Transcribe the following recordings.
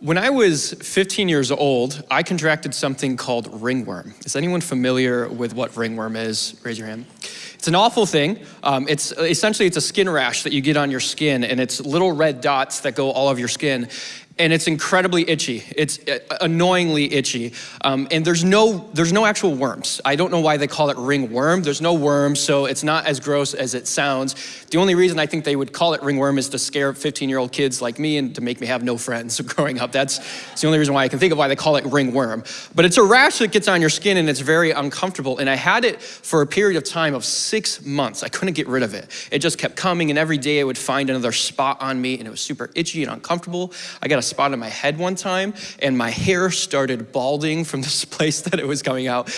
When I was 15 years old, I contracted something called ringworm. Is anyone familiar with what ringworm is? Raise your hand. It's an awful thing. Um, it's essentially it's a skin rash that you get on your skin, and it's little red dots that go all over your skin and it's incredibly itchy. It's uh, annoyingly itchy. Um, and there's no, there's no actual worms. I don't know why they call it ringworm. There's no worms, so it's not as gross as it sounds. The only reason I think they would call it ringworm is to scare 15-year-old kids like me and to make me have no friends growing up. That's, the only reason why I can think of why they call it ringworm. But it's a rash that gets on your skin and it's very uncomfortable. And I had it for a period of time of six months. I couldn't get rid of it. It just kept coming and every day I would find another spot on me and it was super itchy and uncomfortable. I got a spot on my head one time and my hair started balding from this place that it was coming out.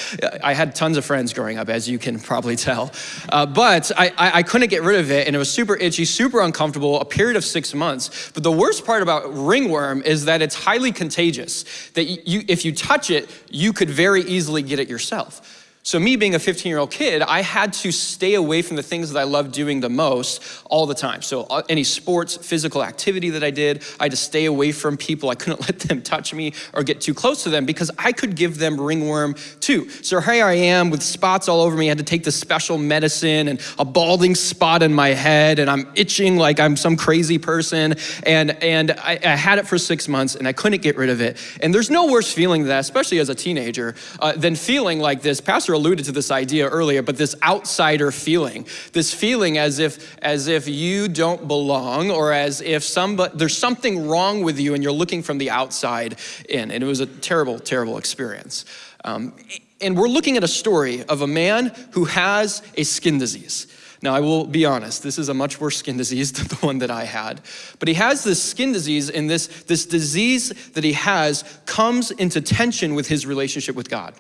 I had tons of friends growing up, as you can probably tell. Uh, but I, I, I couldn't get rid of it and it was super itchy, super uncomfortable, a period of six months. But the worst part about ringworm is that it's highly contagious, that you, if you touch it, you could very easily get it yourself. So me being a 15 year old kid, I had to stay away from the things that I loved doing the most all the time. So uh, any sports, physical activity that I did, I had to stay away from people. I couldn't let them touch me or get too close to them because I could give them ringworm too. So here I am with spots all over me. I had to take this special medicine and a balding spot in my head and I'm itching like I'm some crazy person. And, and I, I had it for six months and I couldn't get rid of it. And there's no worse feeling than that, especially as a teenager, uh, than feeling like this. Pastor alluded to this idea earlier, but this outsider feeling, this feeling as if, as if you don't belong or as if somebody, there's something wrong with you and you're looking from the outside in. And it was a terrible, terrible experience. Um, and we're looking at a story of a man who has a skin disease. Now, I will be honest, this is a much worse skin disease than the one that I had. But he has this skin disease, and this, this disease that he has comes into tension with his relationship with God.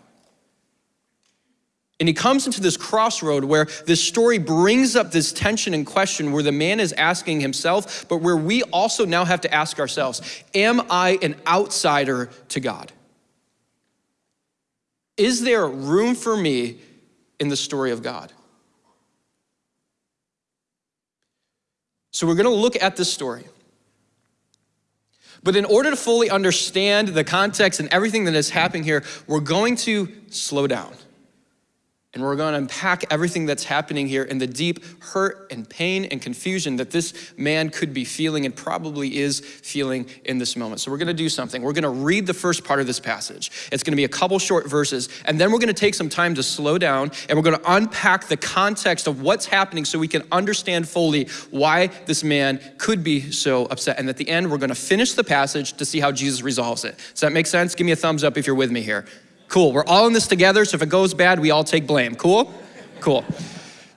And he comes into this crossroad where this story brings up this tension and question where the man is asking himself, but where we also now have to ask ourselves Am I an outsider to God? Is there room for me in the story of God? So we're going to look at this story. But in order to fully understand the context and everything that is happening here, we're going to slow down. And we're going to unpack everything that's happening here and the deep hurt and pain and confusion that this man could be feeling and probably is feeling in this moment. So we're going to do something. We're going to read the first part of this passage. It's going to be a couple short verses, and then we're going to take some time to slow down and we're going to unpack the context of what's happening so we can understand fully why this man could be so upset. And at the end, we're going to finish the passage to see how Jesus resolves it. Does that make sense? Give me a thumbs up if you're with me here. Cool, we're all in this together, so if it goes bad, we all take blame. Cool? Cool.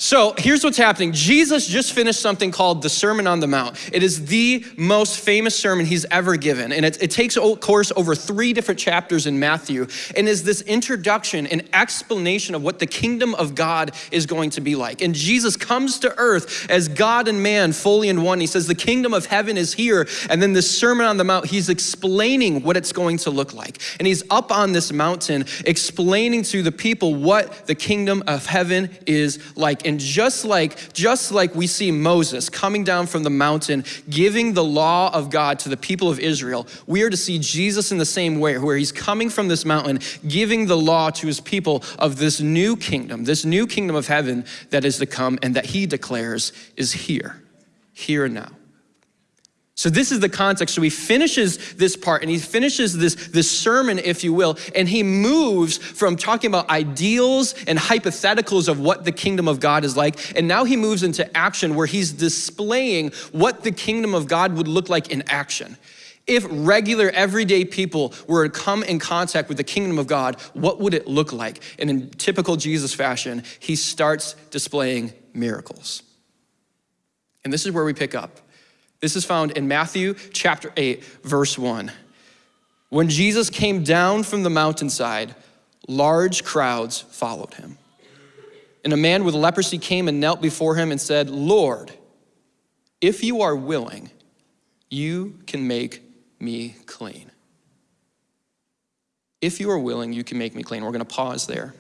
So here's what's happening. Jesus just finished something called the Sermon on the Mount. It is the most famous sermon he's ever given. And it, it takes course over three different chapters in Matthew and is this introduction and explanation of what the kingdom of God is going to be like. And Jesus comes to earth as God and man fully in one. He says, the kingdom of heaven is here. And then this Sermon on the Mount, he's explaining what it's going to look like. And he's up on this mountain explaining to the people what the kingdom of heaven is like. Just like, just like we see Moses coming down from the mountain, giving the law of God to the people of Israel, we are to see Jesus in the same way, where he's coming from this mountain, giving the law to his people of this new kingdom, this new kingdom of heaven that is to come and that he declares is here, here and now. So this is the context. So he finishes this part and he finishes this, this sermon, if you will, and he moves from talking about ideals and hypotheticals of what the kingdom of God is like. And now he moves into action where he's displaying what the kingdom of God would look like in action. If regular, everyday people were to come in contact with the kingdom of God, what would it look like? And in typical Jesus fashion, he starts displaying miracles. And this is where we pick up. This is found in Matthew chapter 8, verse 1. When Jesus came down from the mountainside, large crowds followed him. And a man with leprosy came and knelt before him and said, Lord, if you are willing, you can make me clean. If you are willing, you can make me clean. We're going to pause there.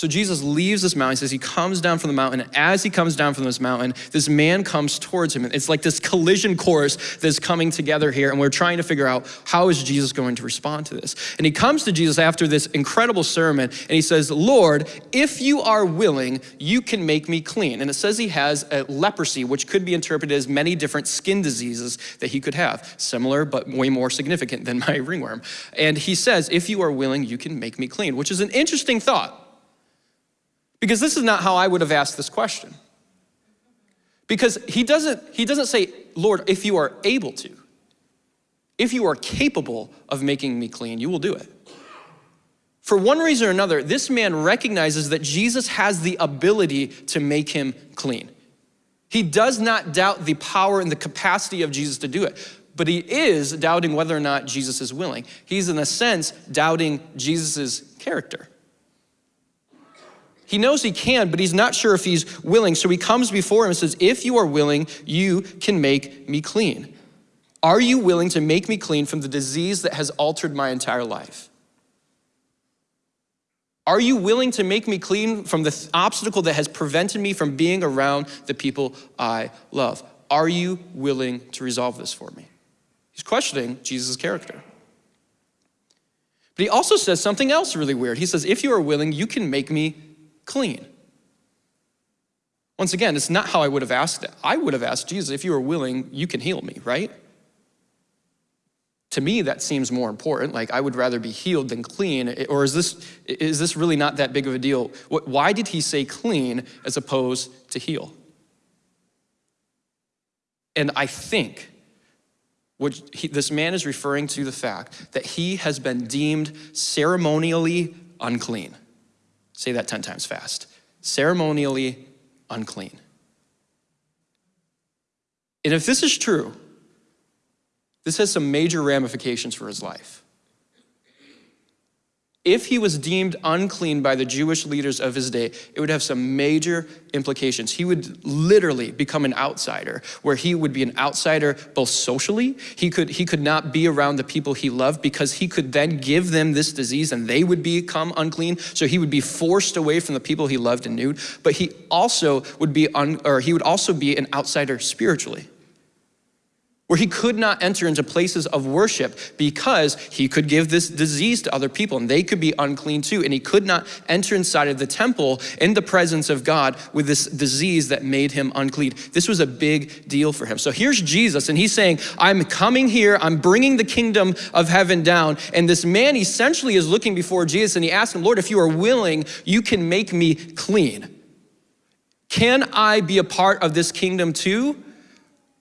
So Jesus leaves this mountain. He says he comes down from the mountain. As he comes down from this mountain, this man comes towards him. It's like this collision course that's coming together here. And we're trying to figure out how is Jesus going to respond to this. And he comes to Jesus after this incredible sermon and he says, Lord, if you are willing, you can make me clean. And it says he has a leprosy, which could be interpreted as many different skin diseases that he could have, similar but way more significant than my ringworm. And he says, if you are willing, you can make me clean, which is an interesting thought. Because this is not how I would have asked this question. Because he doesn't, he doesn't say, Lord, if you are able to, if you are capable of making me clean, you will do it. For one reason or another, this man recognizes that Jesus has the ability to make him clean. He does not doubt the power and the capacity of Jesus to do it, but he is doubting whether or not Jesus is willing. He's, in a sense, doubting Jesus' character. He knows he can, but he's not sure if he's willing. So he comes before him and says, If you are willing, you can make me clean. Are you willing to make me clean from the disease that has altered my entire life? Are you willing to make me clean from the obstacle that has prevented me from being around the people I love? Are you willing to resolve this for me? He's questioning Jesus' character. But he also says something else really weird. He says, If you are willing, you can make me clean. Once again, it's not how I would have asked it. I would have asked Jesus, if you are willing, you can heal me, right? To me, that seems more important. Like, I would rather be healed than clean. Or is this, is this really not that big of a deal? Why did he say clean as opposed to heal? And I think he, this man is referring to the fact that he has been deemed ceremonially unclean. Say that 10 times fast. Ceremonially unclean. And if this is true, this has some major ramifications for his life if he was deemed unclean by the Jewish leaders of his day, it would have some major implications. He would literally become an outsider, where he would be an outsider both socially, he could, he could not be around the people he loved because he could then give them this disease and they would become unclean. So he would be forced away from the people he loved and knew, but he also would be, un, or he would also be an outsider spiritually where he could not enter into places of worship because he could give this disease to other people and they could be unclean too. And he could not enter inside of the temple in the presence of God with this disease that made him unclean. This was a big deal for him. So here's Jesus and he's saying, I'm coming here, I'm bringing the kingdom of heaven down. And this man essentially is looking before Jesus and he asks him, Lord, if you are willing, you can make me clean. Can I be a part of this kingdom too?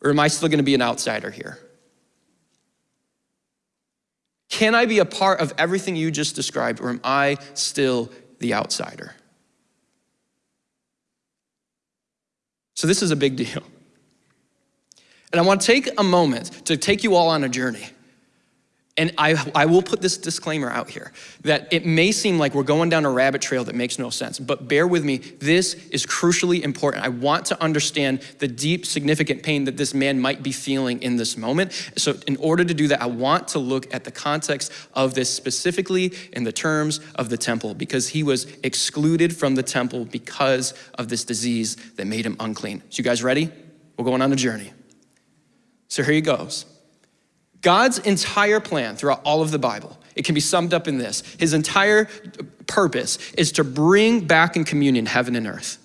Or am I still gonna be an outsider here? Can I be a part of everything you just described, or am I still the outsider? So, this is a big deal. And I want to take a moment to take you all on a journey. And I, I will put this disclaimer out here that it may seem like we're going down a rabbit trail that makes no sense, but bear with me. This is crucially important. I want to understand the deep, significant pain that this man might be feeling in this moment. So, in order to do that, I want to look at the context of this specifically in the terms of the temple, because he was excluded from the temple because of this disease that made him unclean. So, you guys ready? We're going on a journey. So, here he goes. God's entire plan throughout all of the Bible, it can be summed up in this. His entire purpose is to bring back in communion heaven and earth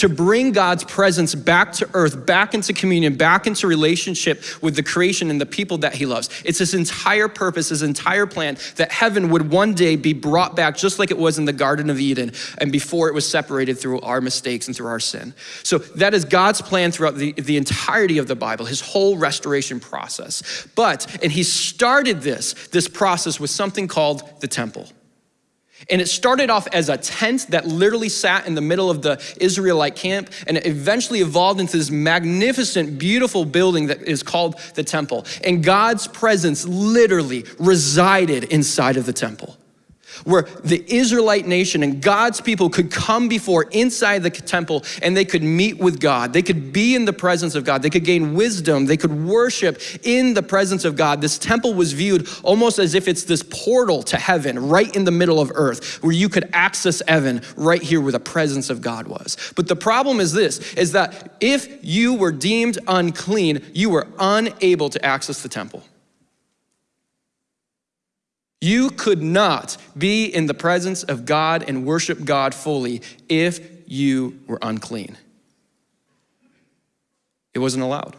to bring God's presence back to earth, back into communion, back into relationship with the creation and the people that he loves. It's his entire purpose, his entire plan that heaven would one day be brought back just like it was in the Garden of Eden and before it was separated through our mistakes and through our sin. So that is God's plan throughout the, the entirety of the Bible, his whole restoration process. But, and he started this, this process with something called the temple. And it started off as a tent that literally sat in the middle of the Israelite camp, and it eventually evolved into this magnificent, beautiful building that is called the temple. And God's presence literally resided inside of the temple. Where the Israelite nation and God's people could come before inside the temple and they could meet with God. They could be in the presence of God. They could gain wisdom. They could worship in the presence of God. This temple was viewed almost as if it's this portal to heaven right in the middle of earth where you could access heaven right here where the presence of God was. But the problem is this is that if you were deemed unclean, you were unable to access the temple. You could not be in the presence of God and worship God fully if you were unclean. It wasn't allowed.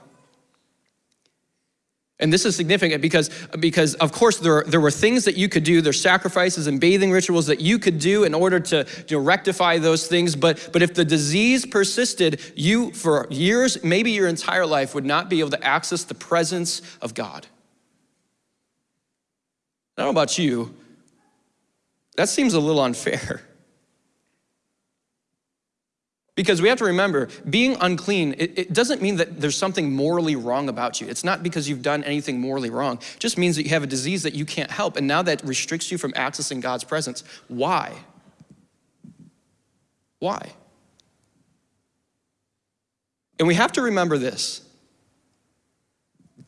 And this is significant because, because of course, there, there were things that you could do. There's sacrifices and bathing rituals that you could do in order to know, rectify those things. But, but if the disease persisted, you, for years, maybe your entire life, would not be able to access the presence of God. I don't know about you, that seems a little unfair. Because we have to remember, being unclean, it, it, doesn't mean that there's something morally wrong about you. It's not because you've done anything morally wrong. It just means that you have a disease that you can't help, and now that restricts you from accessing God's presence. Why? Why? And we have to remember this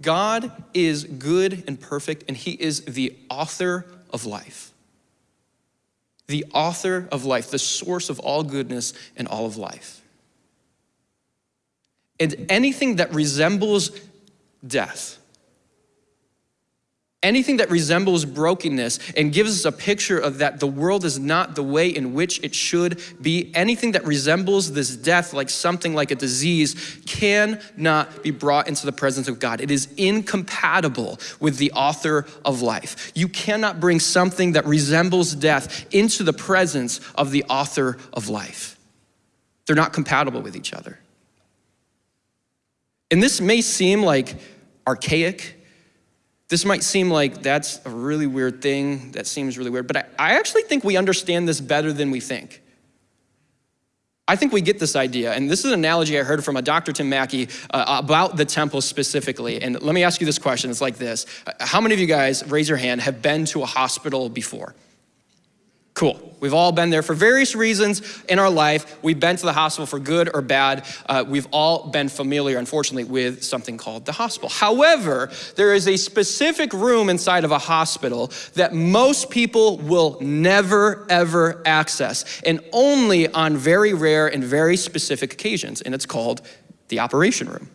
God is good and perfect, and He is the author of life. The author of life, the source of all goodness and all of life. And anything that resembles death, Anything that resembles brokenness and gives us a picture of that the world is not the way in which it should be, anything that resembles this death like something like a disease cannot be brought into the presence of God. It is incompatible with the author of life. You cannot bring something that resembles death into the presence of the author of life. They're not compatible with each other. And this may seem like archaic this might seem like that's a really weird thing, that seems really weird, but I, I actually think we understand this better than we think. I think we get this idea, and this is an analogy I heard from a Dr. Tim Mackie uh, about the temple specifically. And let me ask you this question it's like this How many of you guys, raise your hand, have been to a hospital before? Cool. We've all been there for various reasons in our life. We've been to the hospital for good or bad. Uh, we've all been familiar, unfortunately, with something called the hospital. However, there is a specific room inside of a hospital that most people will never, ever access, and only on very rare and very specific occasions, and it's called the operation room.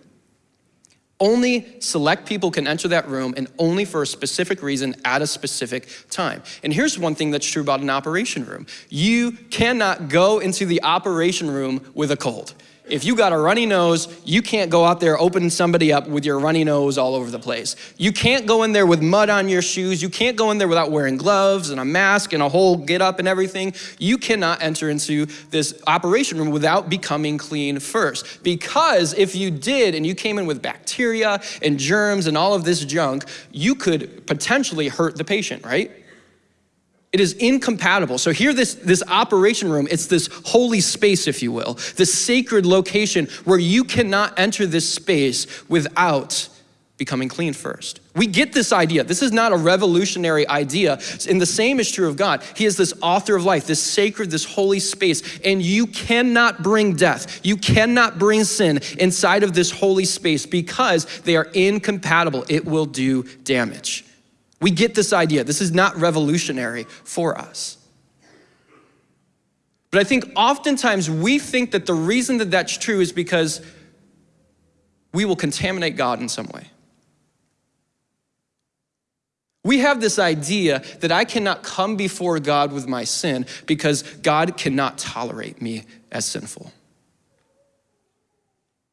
Only select people can enter that room and only for a specific reason at a specific time. And here's one thing that's true about an operation room. You cannot go into the operation room with a cold. If you got a runny nose, you can't go out there opening somebody up with your runny nose all over the place. You can't go in there with mud on your shoes. You can't go in there without wearing gloves and a mask and a whole get up and everything. You cannot enter into this operation room without becoming clean first. Because if you did and you came in with bacteria and germs and all of this junk, you could potentially hurt the patient, right? It is incompatible. So here this, this operation room, it's this holy space, if you will, this sacred location where you cannot enter this space without becoming clean first. We get this idea. This is not a revolutionary idea. And the same is true of God. He is this author of life, this sacred, this holy space. And you cannot bring death, you cannot bring sin inside of this holy space because they are incompatible. It will do damage. We get this idea. This is not revolutionary for us. But I think oftentimes we think that the reason that that's true is because we will contaminate God in some way. We have this idea that I cannot come before God with my sin because God cannot tolerate me as sinful.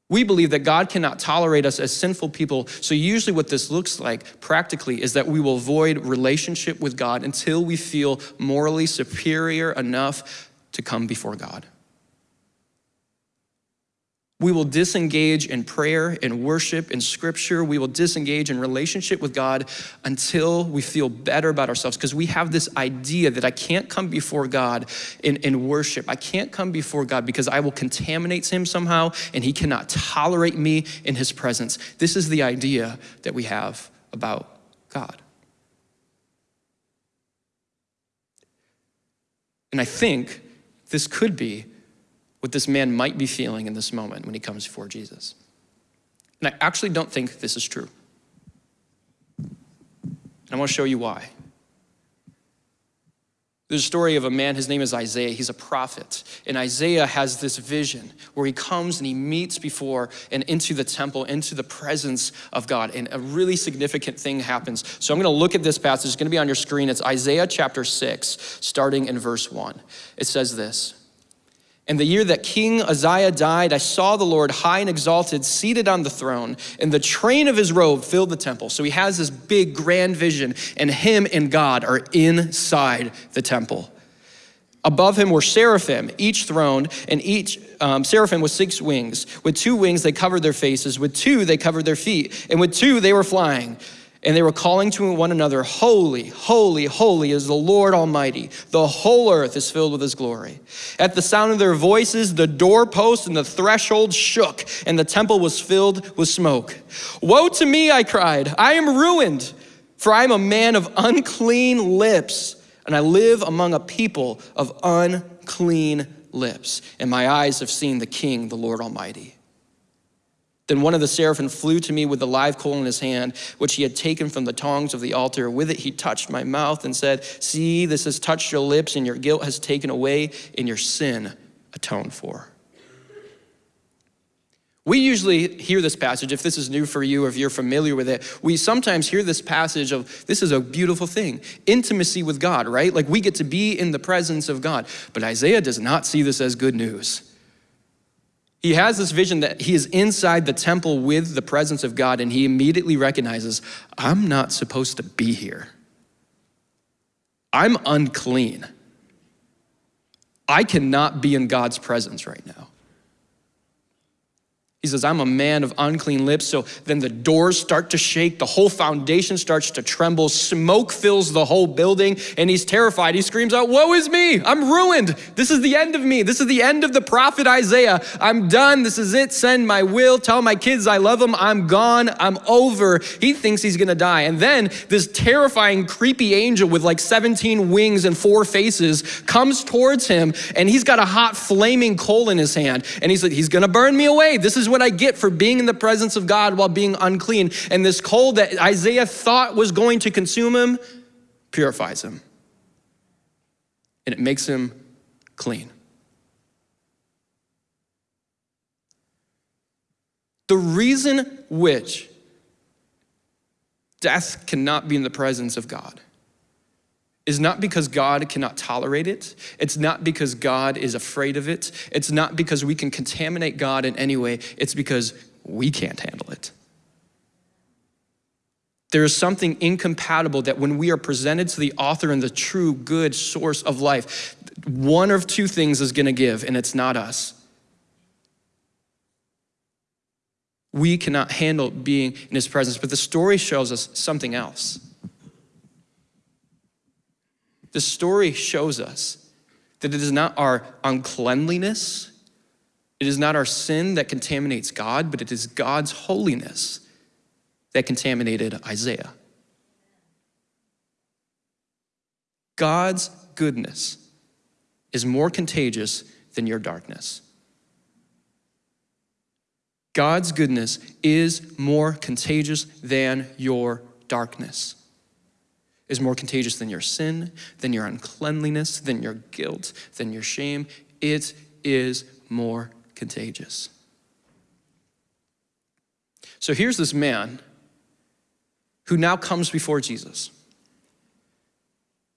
We believe that God cannot tolerate us as sinful people. So, usually, what this looks like practically is that we will avoid relationship with God until we feel morally superior enough to come before God. We will disengage in prayer and worship and scripture. We will disengage in relationship with God until we feel better about ourselves because we have this idea that I can't come before God in, in worship. I can't come before God because I will contaminate him somehow and he cannot tolerate me in his presence. This is the idea that we have about God. And I think this could be what this man might be feeling in this moment when he comes before Jesus. And I actually don't think this is true. And I want to show you why. There's a story of a man, his name is Isaiah. He's a prophet. And Isaiah has this vision where he comes and he meets before and into the temple, into the presence of God. And a really significant thing happens. So I'm going to look at this passage. It's going to be on your screen. It's Isaiah chapter 6, starting in verse 1. It says this. In the year that King Uzziah died, I saw the Lord high and exalted, seated on the throne, and the train of his robe filled the temple. So he has this big, grand vision, and him and God are inside the temple. Above him were seraphim, each throned, and each um, seraphim with six wings. With two wings they covered their faces, with two they covered their feet, and with two they were flying. And they were calling to one another, Holy, holy, holy is the Lord Almighty. The whole earth is filled with his glory. At the sound of their voices, the doorpost and the threshold shook, and the temple was filled with smoke. Woe to me, I cried. I am ruined, for I am a man of unclean lips, and I live among a people of unclean lips. And my eyes have seen the King, the Lord Almighty. Then one of the seraphim flew to me with a live coal in his hand, which he had taken from the tongs of the altar. With it he touched my mouth and said, See, this has touched your lips, and your guilt has taken away, and your sin atoned for. We usually hear this passage, if this is new for you if you're familiar with it, we sometimes hear this passage of this is a beautiful thing intimacy with God, right? Like we get to be in the presence of God. But Isaiah does not see this as good news. He has this vision that he is inside the temple with the presence of God, and he immediately recognizes, I'm not supposed to be here. I'm unclean. I cannot be in God's presence right now. He says, I'm a man of unclean lips. So then the doors start to shake, the whole foundation starts to tremble, smoke fills the whole building, and he's terrified. He screams out, Woe is me! I'm ruined! This is the end of me. This is the end of the prophet Isaiah. I'm done. This is it. Send my will. Tell my kids I love them. I'm gone. I'm over. He thinks he's gonna die. And then this terrifying, creepy angel with like 17 wings and four faces comes towards him, and he's got a hot, flaming coal in his hand. And he's like, He's gonna burn me away. This is what I get for being in the presence of God while being unclean. And this coal that Isaiah thought was going to consume him purifies him. And it makes him clean. The reason which death cannot be in the presence of God is not because God cannot tolerate it. It's not because God is afraid of it. It's not because we can contaminate God in any way. It's because we can't handle it. There is something incompatible that when we are presented to the author and the true good source of life, one of two things is going to give, and it's not us. We cannot handle being in his presence, but the story shows us something else. The story shows us that it is not our uncleanliness, it is not our sin that contaminates God, but it is God's holiness that contaminated Isaiah. God's goodness is more contagious than your darkness. God's goodness is more contagious than your darkness is more contagious than your sin, than your uncleanliness, than your guilt, than your shame. It is more contagious. So here's this man who now comes before Jesus.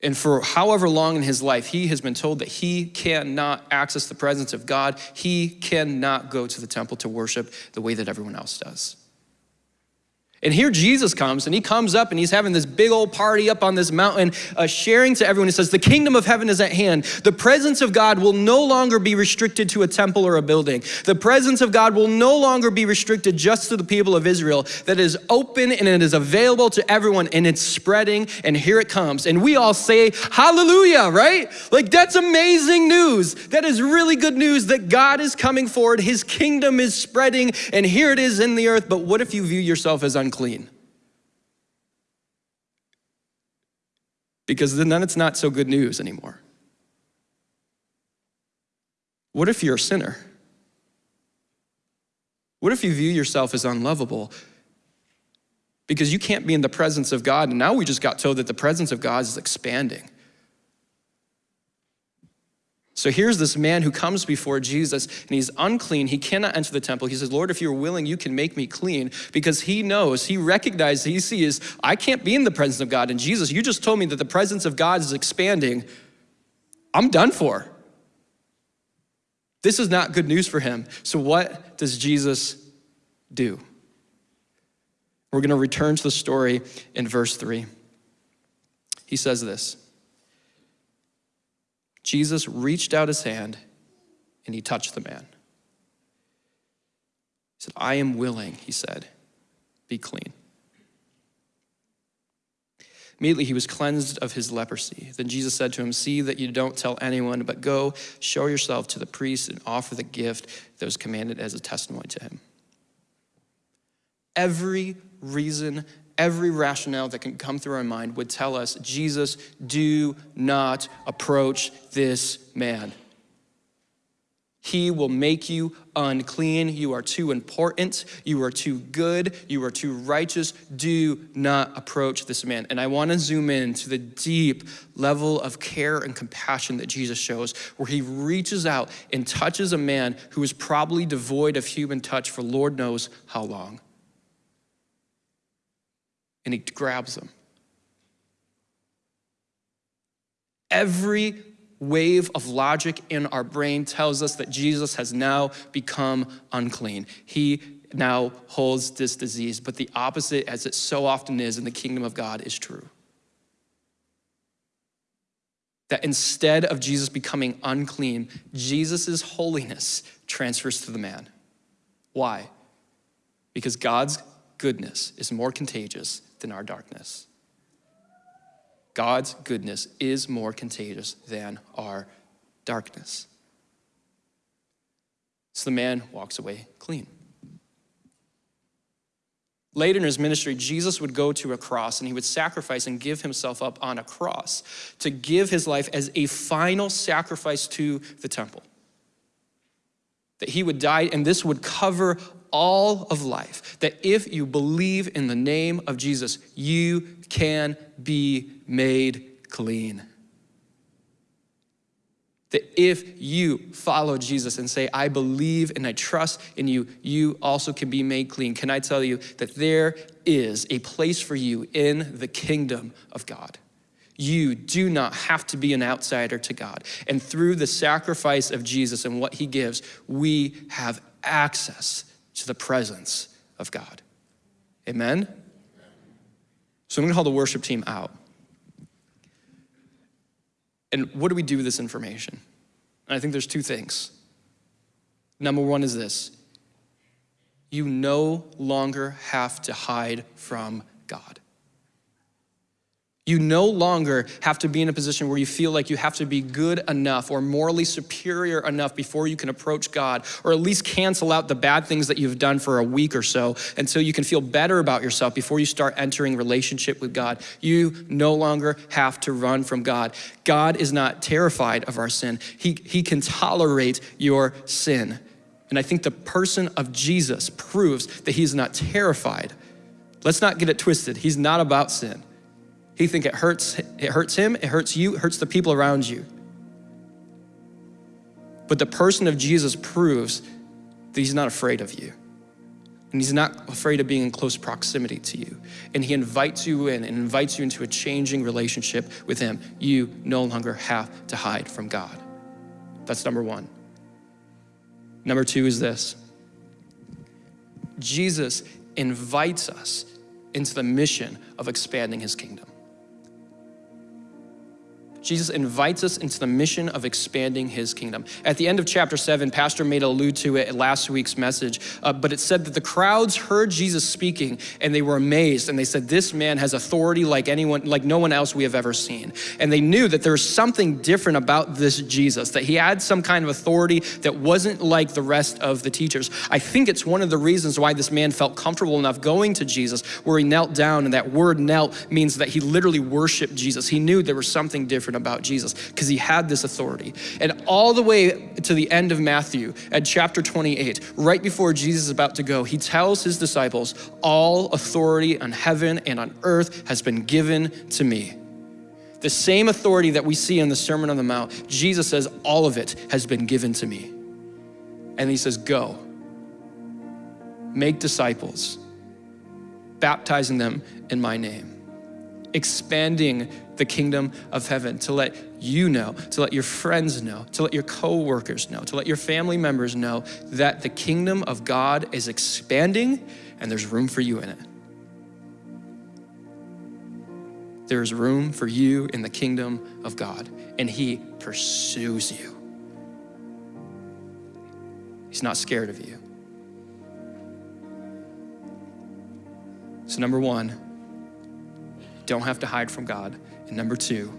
And for however long in his life, he has been told that he cannot access the presence of God. He cannot go to the temple to worship the way that everyone else does. And here Jesus comes, and he comes up and he's having this big old party up on this mountain, uh, sharing to everyone. He says, The kingdom of heaven is at hand. The presence of God will no longer be restricted to a temple or a building. The presence of God will no longer be restricted just to the people of Israel. That is open and it is available to everyone, and it's spreading, and here it comes. And we all say, Hallelujah, right? Like, that's amazing news. That is really good news that God is coming forward, his kingdom is spreading, and here it is in the earth. But what if you view yourself as unclean. Because then it's not so good news anymore. What if you're a sinner? What if you view yourself as unlovable? Because you can't be in the presence of God, and now we just got told that the presence of God is expanding. So here's this man who comes before Jesus and he's unclean. He cannot enter the temple. He says, Lord, if you're willing, you can make me clean because he knows, he recognizes, he sees, I can't be in the presence of God. And Jesus, you just told me that the presence of God is expanding. I'm done for. This is not good news for him. So what does Jesus do? We're going to return to the story in verse 3. He says this. Jesus reached out his hand and he touched the man. He said, I am willing, he said, be clean. Immediately he was cleansed of his leprosy. Then Jesus said to him, See that you don't tell anyone, but go show yourself to the priest and offer the gift that was commanded as a testimony to him. Every reason every rationale that can come through our mind would tell us, Jesus, do not approach this man. He will make you unclean. You are too important. You are too good. You are too righteous. Do not approach this man. And I want to zoom in to the deep level of care and compassion that Jesus shows, where he reaches out and touches a man who is probably devoid of human touch for Lord knows how long and he grabs them. Every wave of logic in our brain tells us that Jesus has now become unclean. He now holds this disease, but the opposite, as it so often is in the kingdom of God, is true. That instead of Jesus becoming unclean, Jesus' holiness transfers to the man. Why? Because God's goodness is more contagious than our darkness. God's goodness is more contagious than our darkness. So the man walks away clean. Later in his ministry, Jesus would go to a cross and he would sacrifice and give himself up on a cross to give his life as a final sacrifice to the temple. That he would die, and this would cover all of life. That if you believe in the name of Jesus, you can be made clean. That if you follow Jesus and say, I believe and I trust in you, you also can be made clean. Can I tell you that there is a place for you in the kingdom of God? You do not have to be an outsider to God. And through the sacrifice of Jesus and what he gives, we have access to the presence of God. Amen? So I'm gonna call the worship team out. And what do we do with this information? And I think there's two things. Number one is this you no longer have to hide from God. You no longer have to be in a position where you feel like you have to be good enough or morally superior enough before you can approach God, or at least cancel out the bad things that you've done for a week or so until you can feel better about yourself before you start entering relationship with God. You no longer have to run from God. God is not terrified of our sin. He, he can tolerate your sin. And I think the person of Jesus proves that he's not terrified. Let's not get it twisted. He's not about sin. He think it hurts, it hurts him, it hurts you, it hurts the people around you. But the person of Jesus proves that he's not afraid of you. And he's not afraid of being in close proximity to you. And he invites you in and invites you into a changing relationship with him. You no longer have to hide from God. That's number one. Number two is this Jesus invites us into the mission of expanding his kingdom. Jesus invites us into the mission of expanding his kingdom. At the end of chapter seven, Pastor made allude to it last week's message, uh, but it said that the crowds heard Jesus speaking and they were amazed and they said, This man has authority like anyone, like no one else we have ever seen. And they knew that there was something different about this Jesus, that he had some kind of authority that wasn't like the rest of the teachers. I think it's one of the reasons why this man felt comfortable enough going to Jesus, where he knelt down, and that word knelt means that he literally worshiped Jesus. He knew there was something different about Jesus because he had this authority. And all the way to the end of Matthew at chapter 28, right before Jesus is about to go, he tells his disciples, All authority on heaven and on earth has been given to me. The same authority that we see in the Sermon on the Mount, Jesus says, All of it has been given to me. And he says, Go, make disciples, baptizing them in my name expanding the kingdom of heaven to let you know, to let your friends know, to let your coworkers know, to let your family members know that the kingdom of God is expanding and there's room for you in it. There is room for you in the kingdom of God, and He pursues you. He's not scared of you. So, number one, don't have to hide from God. And number two,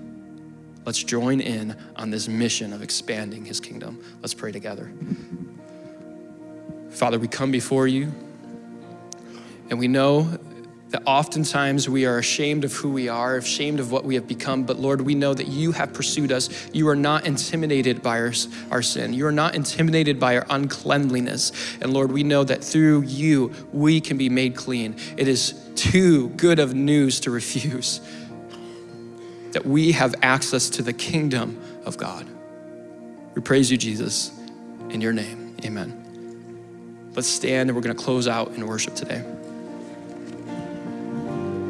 let's join in on this mission of expanding his kingdom. Let's pray together. Father, we come before you, and we know that oftentimes we are ashamed of who we are, ashamed of what we have become. But Lord, we know that you have pursued us. You are not intimidated by our, our sin. You are not intimidated by our uncleanliness. And Lord, we know that through you, we can be made clean. It is too good of news to refuse that we have access to the kingdom of God. We praise you, Jesus, in your name. Amen. Let's stand and we're going to close out in worship today.